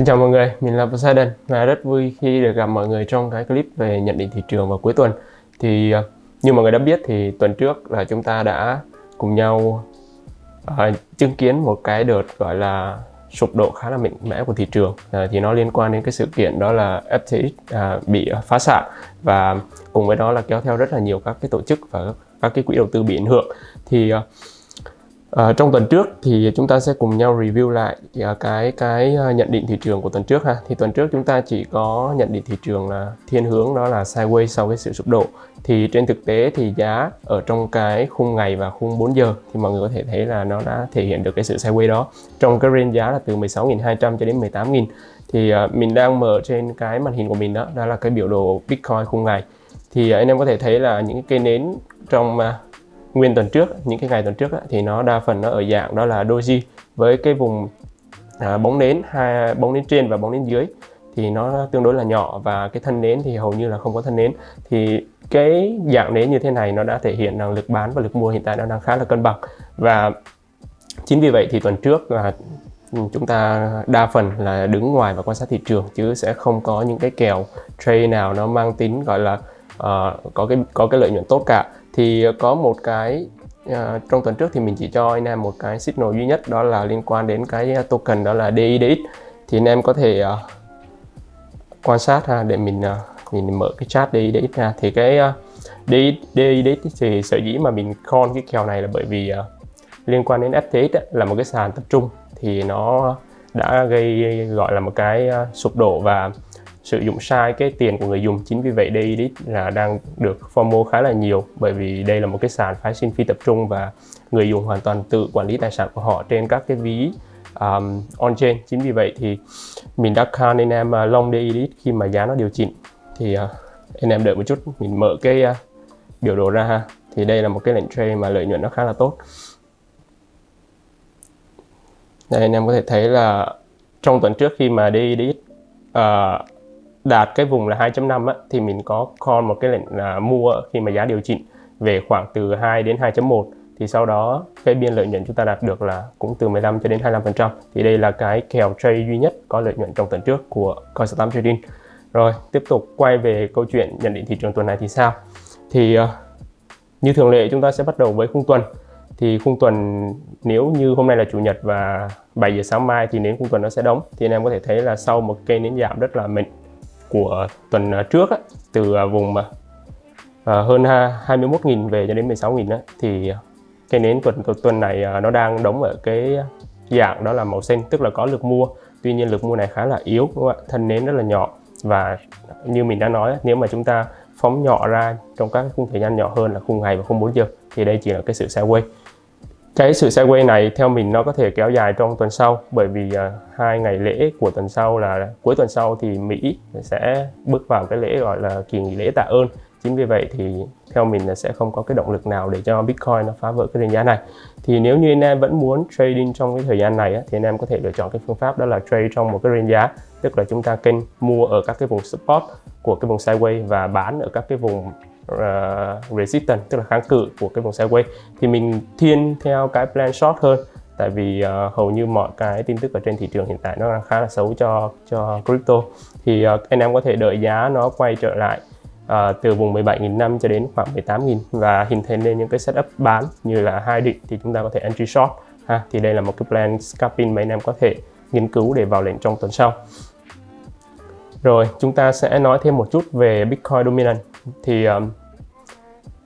Xin chào mọi người, mình là Poseidon và rất vui khi được gặp mọi người trong cái clip về nhận định thị trường vào cuối tuần. Thì à, như mọi người đã biết thì tuần trước là chúng ta đã cùng nhau uh, chứng kiến một cái đợt gọi là sụp đổ khá là mạnh mẽ của thị trường uh, thì nó liên quan đến cái sự kiện đó là FTX uh, bị phá sản và cùng với đó là kéo theo rất là nhiều các cái tổ chức và các cái quỹ đầu tư bị ảnh hưởng thì uh, À, trong tuần trước thì chúng ta sẽ cùng nhau review lại à, cái cái à, nhận định thị trường của tuần trước ha. Thì tuần trước chúng ta chỉ có nhận định thị trường là thiên hướng đó là sideways sau cái sự sụp đổ. Thì trên thực tế thì giá ở trong cái khung ngày và khung 4 giờ thì mọi người có thể thấy là nó đã thể hiện được cái sự sideways đó. Trong cái range giá là từ 16.200 cho đến 18.000. Thì uh, mình đang mở trên cái màn hình của mình đó, đó là cái biểu đồ Bitcoin khung ngày. Thì uh, anh em có thể thấy là những cái cây nến trong uh, nguyên tuần trước những cái ngày tuần trước thì nó đa phần nó ở dạng đó là doji với cái vùng à, bóng nến hai bóng nến trên và bóng nến dưới. Thì nó tương đối là nhỏ và cái thân nến thì hầu như là không có thân nến. Thì cái dạng nến như thế này nó đã thể hiện rằng lực bán và lực mua hiện tại nó đang khá là cân bằng. Và chính vì vậy thì tuần trước là chúng ta đa phần là đứng ngoài và quan sát thị trường chứ sẽ không có những cái kèo trade nào nó mang tính gọi là uh, có cái có cái lợi nhuận tốt cả thì ờ, có một cái uh, trong tuần trước thì mình chỉ cho anh em một cái signal duy nhất đó là liên quan đến cái ờ, token đó là DIDX thì anh em có thể uh, quan sát ha để mình uh, mình mở cái chat DIDX ra. Thì cái uh, DIDX thì sở dĩ mà mình con cái kèo này là bởi vì uh, liên quan đến FTX ấy, là một cái sàn tập trung. Thì nó đã gây gọi là một cái uh, sụp đổ và sử dụng sai cái tiền của người dùng. Chính vì vậy đây là đang được FOMO khá là nhiều bởi vì đây là một cái sàn phái sinh phi tập trung và người dùng hoàn toàn tự quản lý tài sản của họ trên các cái ví um, on chain chính vì vậy thì mình đã count anh em uh, long day khi mà giá nó điều chỉnh. Thì uh, anh em đợi một chút mình mở cái uh, biểu đồ ra ha. Thì đây là một cái lệnh trade mà lợi nhuận nó khá là tốt. Đây anh em có thể thấy là trong tuần trước khi mà DEDIT uh, đạt cái vùng là 2.5 á, thì mình có call một cái lệnh là mua khi mà giá điều chỉnh về khoảng từ 2 đến 2.1 thì sau đó cái biên lợi nhuận chúng ta đạt được là cũng từ 15 cho đến 25% thì đây là cái kèo trade duy nhất có lợi nhuận trong tuần trước của Coin Trading. Rồi tiếp tục quay về câu chuyện nhận định thị trường tuần này thì sao? Thì uh, như thường lệ chúng ta sẽ bắt đầu với khung tuần. Thì khung tuần nếu như hôm nay là chủ nhật và 7 giờ sáng mai thì nến khung tuần nó sẽ đóng. Thì anh em có thể thấy là sau một cây nến giảm rất là mạnh của tuần à, trước á, từ à, vùng mà hơn 21.000 về cho đến 16.000 thì cái nến tuần tuần này nó đang đóng ở cái dạng đó là màu xanh tức là có lực mua. Tuy nhiên lực mua này khá là yếu đúng không ạ? Thân nến rất là nhỏ. Và như mình đã nói nếu mà chúng ta phóng nhỏ ra trong các khung thời gian nhỏ hơn là khung ngày và khung 4 giờ thì đây chỉ là cái sự sideways cái sự sideways này theo mình nó có thể kéo dài trong tuần sau bởi vì uh, hai ngày lễ của tuần sau là cuối tuần sau thì Mỹ sẽ bước vào cái lễ gọi là kỳ nghỉ lễ tạ ơn. Chính vì vậy thì theo mình là sẽ không có cái động lực nào để cho Bitcoin nó phá vỡ cái nền giá này. Thì nếu như anh em vẫn muốn trading trong cái thời gian này á, thì anh em có thể lựa chọn cái phương pháp đó là trade trong một cái range giá. Tức là chúng ta kênh mua ở các cái vùng support của cái vùng sideways và bán ở các cái vùng uh, resistance tức là kháng cự của cái vùng sideways thì mình thiên theo cái plan short hơn. Tại vì uh, hầu như mọi cái tin tức ở trên thị trường hiện tại nó đang khá là xấu cho cho crypto. Thì uh, anh em có thể đợi giá nó quay trở lại uh, từ vùng 17.500 cho đến khoảng 18.000 và hình thành lên những cái setup bán như là hai định thì chúng ta có thể entry short ha. Thì đây là một cái plan scalping mà anh em có thể nghiên cứu để vào lệnh trong tuần sau. Rồi chúng ta sẽ nói thêm một chút về Bitcoin Dominant. Thì um,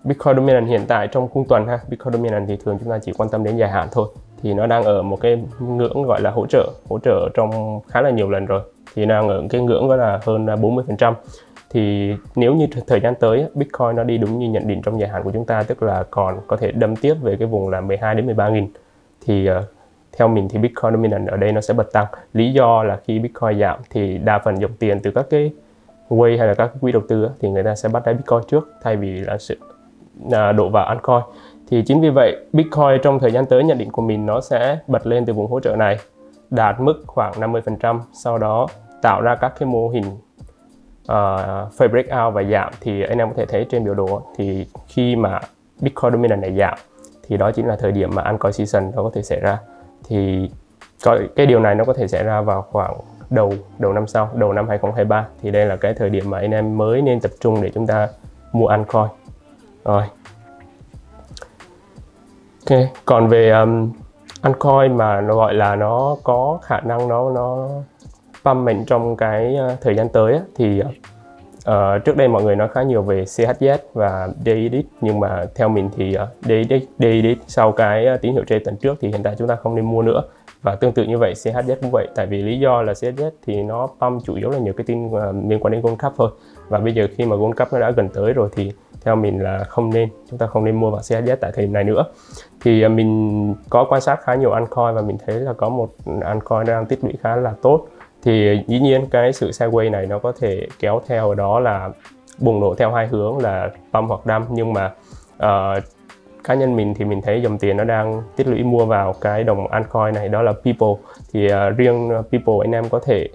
Bitcoin Dominant hiện tại trong cung tuần ha. Bitcoin Dominant thì thường chúng ta chỉ quan tâm đến dài hạn thôi. Thì nó đang ở một cái ngưỡng gọi là hỗ trợ hỗ trợ trong khá là nhiều lần rồi. Thì đang ở cái ngưỡng đó là hơn 40 phần trăm. Thì nếu như thời gian tới Bitcoin nó đi đúng như nhận định trong dài hạn của chúng ta tức là còn có thể đâm tiếp về cái vùng là 12 đến 13 nghìn thì uh, theo mình thì Bitcoin dominant ở đây nó sẽ bật tăng. Lý do là khi Bitcoin giảm thì đa phần dòng tiền từ các cái way hay là các quỹ đầu tư thì người ta sẽ bắt đáy Bitcoin trước thay vì là sự à, đổ vào altcoin. Thì chính vì vậy Bitcoin trong thời gian tới nhận định của mình nó sẽ bật lên từ vùng hỗ trợ này đạt mức khoảng 50% sau đó tạo ra các cái mô hình à, uh, phase breakout và giảm. Thì anh em có thể thấy trên biểu đồ thì khi mà Bitcoin dominant này giảm thì đó chính là thời điểm mà altcoin season nó có thể xảy ra. Thì cái điều này nó có thể xảy ra vào khoảng đầu đầu năm sau đầu năm 2023 thì đây là cái thời điểm mà anh em mới nên tập trung để chúng ta mua altcoin rồi. Ok còn về um, altcoin mà nó gọi là nó có khả năng nó nó pump mạnh trong cái uh, thời gian tới á, thì uh, trước đây mọi người nói khá nhiều về CHZ và DEDIT nhưng mà theo mình thì ờ, uh, DEDIT, DEDIT sau cái uh, tín hiệu trên tuần trước thì hiện tại chúng ta không nên mua nữa. Và tương tự như vậy CHZ cũng vậy tại vì lý do là CHZ thì nó pump chủ yếu là nhiều cái tin uh, liên quan đến Gold Cup thôi. Và bây giờ khi mà Gold Cup nó đã gần tới rồi thì theo mình là không nên chúng ta không nên mua vào CHZ tại thời điểm này nữa. Thì à, mình có quan sát khá nhiều altcoin và mình thấy là có một altcoin đang tích lũy khá là tốt. Thì à, dĩ nhiên cái sự sideways này nó có thể kéo theo đó là bùng nổ theo hai hướng là pump hoặc đâm nhưng mà uh, cá nhân mình thì mình thấy dòng tiền nó đang tích lũy mua vào cái đồng altcoin này đó là People. Thì uh, riêng People anh em có thể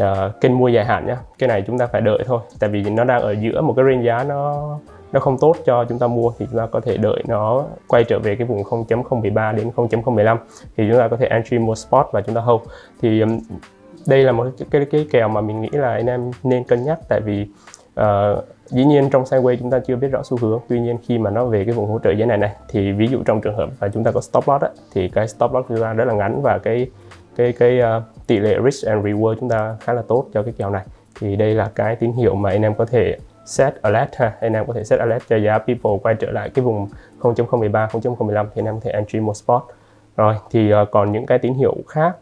uh, kênh mua dài hạn nhé cái này chúng ta phải đợi thôi. Tại vì nó đang ở giữa một cái range giá nó nó không tốt cho chúng ta mua thì chúng ta có thể đợi nó quay trở về cái vùng 0.013 đến 0.015 thì chúng ta có thể entry mua spot và chúng ta hold. Thì um, đây là một cái, cái cái kèo mà mình nghĩ là anh em nên cân nhắc tại vì uh, dĩ nhiên trong sideways chúng ta chưa biết rõ xu hướng. Tuy nhiên khi mà nó về cái vùng hỗ trợ giá này này thì ví dụ trong trường hợp là chúng ta có stop loss á, thì cái stop loss chúng ta rất là ngắn và cái cái cái uh, tỷ lệ risk and reward chúng ta khá là tốt cho cái kèo này. Thì đây là cái tín hiệu mà anh em có thể set alert ha. Anh em có thể set alert cho giá people quay trở lại cái vùng 0.013 0.015 thì anh em có thể entry một spot. Rồi thì uh, còn những cái tín hiệu khác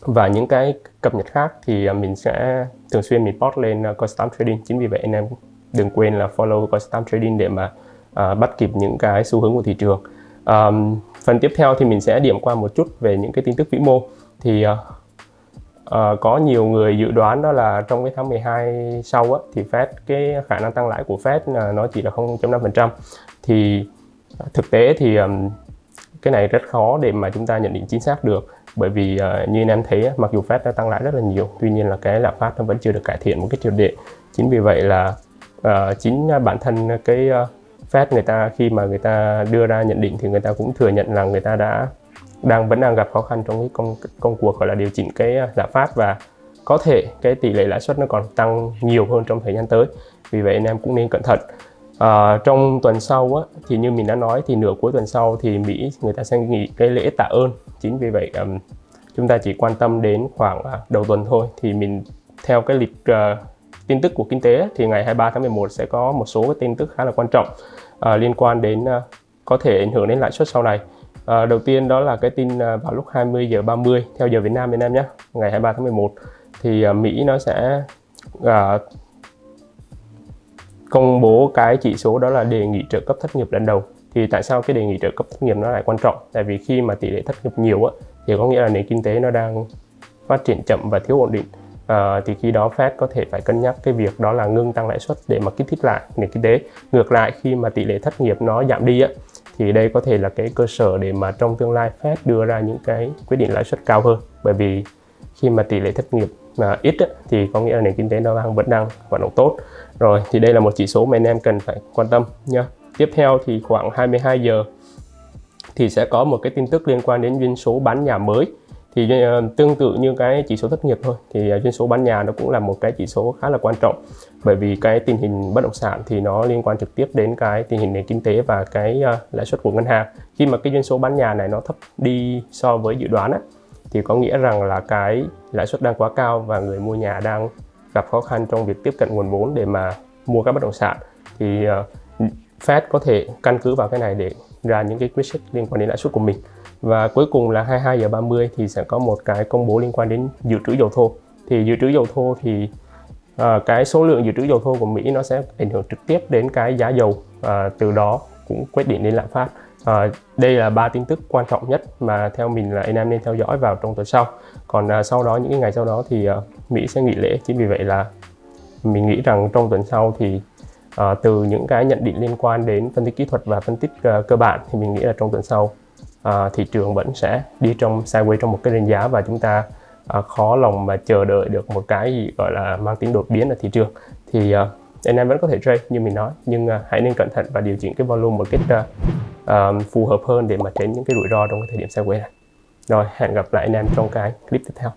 và những cái cập nhật khác thì ờ, mình sẽ thường xuyên mình post lên ờ, custom Trading. Chính vì vậy anh em đừng quên là follow custom Trading để mà uh, bắt kịp những cái xu hướng của thị trường. Um, phần tiếp theo thì mình sẽ điểm qua một chút về những cái tin tức vĩ mô. Thì uh, uh, có nhiều người dự đoán đó là trong cái tháng 12 sau á, thì Fed cái khả năng tăng lãi của Fed là nó chỉ là 0.5% thì ờ, thực tế thì um, cái này rất khó để mà chúng ta nhận định chính xác được. Bởi vì uh, như anh em thấy mặc dù Fed đã tăng lãi rất là nhiều tuy nhiên là cái lạm phát nó vẫn chưa được cải thiện một cái triệt để. Chính vì vậy là uh, chính bản thân cái uh, Fed người ta khi mà người ta đưa ra nhận định thì người ta cũng thừa nhận là người ta đã đang vẫn đang gặp khó khăn trong cái công công cuộc gọi là điều chỉnh cái à, lạm phát và có thể cái tỷ lệ lãi suất nó còn tăng nhiều hơn trong thời gian tới. Vì vậy anh em cũng nên cẩn thận. À, trong tuần sau á, thì như mình đã nói thì nửa cuối tuần sau thì Mỹ người ta sẽ nghỉ cái lễ tạ ơn. Chính vì vậy um, chúng ta chỉ quan tâm đến khoảng uh, đầu tuần thôi. Thì mình theo cái lịch uh, tin tức của kinh tế thì ngày 23 tháng 11 sẽ có một số cái tin tức khá là quan trọng uh, liên quan đến uh, có thể ảnh hưởng đến lãi suất sau này. À, đầu tiên đó là cái tin à, vào lúc 20 giờ 30 theo giờ Việt Nam Việt Nam nhé ngày 23 tháng 11 thì uh, Mỹ nó sẽ uh, công bố cái chỉ số đó là đề nghị trợ cấp thất nghiệp lần đầu. Thì tại sao cái đề nghị trợ cấp thất nghiệp nó lại quan trọng? Tại vì khi mà tỷ lệ thất nghiệp nhiều á thì có nghĩa là nền kinh tế nó đang phát triển chậm và thiếu ổn định. À, thì khi đó Fed có thể phải cân nhắc cái việc đó là ngưng tăng lãi suất để mà kích thích lại nền kinh tế. Ngược lại khi mà tỷ lệ thất nghiệp nó giảm đi á thì đây có thể là cái cơ sở để mà trong tương lai Fed đưa ra những cái quyết định lãi suất cao hơn. Bởi vì khi mà tỷ lệ thất nghiệp mà ít á, thì có nghĩa là nền kinh tế nó đang vẫn đang hoạt động tốt. Rồi thì đây là một chỉ số mà anh em cần phải quan tâm nhé tiếp theo thì khoảng 22 giờ thì sẽ có một cái tin tức liên quan đến doanh số bán nhà mới thì ờ, tương tự như cái chỉ số thất nghiệp thôi. Thì ờ, doanh số bán nhà nó cũng là một cái chỉ số khá là quan trọng. Bởi vì cái tình hình bất động sản thì nó liên quan trực tiếp đến cái tình hình nền kinh tế và cái ờ, lãi suất của ngân hàng. Khi mà cái doanh số bán nhà này nó thấp đi so với dự đoán á, thì có nghĩa rằng là cái lãi suất đang quá cao và người mua nhà đang gặp khó khăn trong việc tiếp cận nguồn vốn để mà mua các bất động sản. Thì Fed có thể căn cứ vào cái này để ra những cái quyết sách liên quan đến lãi suất của mình và cuối cùng là 22 giờ 30 thì sẽ có một cái công bố liên quan đến dự trữ dầu thô thì dự trữ dầu thô thì à, cái số lượng dự trữ dầu thô của Mỹ nó sẽ ảnh hưởng trực tiếp đến cái giá dầu à, từ đó cũng quyết định đến lạm phát À, đây là ba tin tức quan trọng nhất mà theo mình là anh em nên theo dõi vào trong tuần sau. Còn à, sau đó những cái ngày sau đó thì à, Mỹ sẽ nghỉ lễ. Chính vì vậy là mình nghĩ rằng trong tuần sau thì à, từ những cái nhận định liên quan đến phân tích kỹ thuật và phân tích à, cơ bản thì mình nghĩ là trong tuần sau Ờ, à, thị trường vẫn sẽ đi trong sideways trong một cái range giá và chúng ta à, khó lòng mà chờ đợi được một cái gì gọi là mang tính đột biến ở thị trường. Thì à, anh em vẫn có thể trade như mình nói nhưng uh, hãy nên cẩn thận và điều chỉnh cái volume một cách uh, uh, phù hợp hơn để mà tránh những cái rủi ro trong cái thời điểm sideways này rồi hẹn gặp lại anh em trong cái clip tiếp theo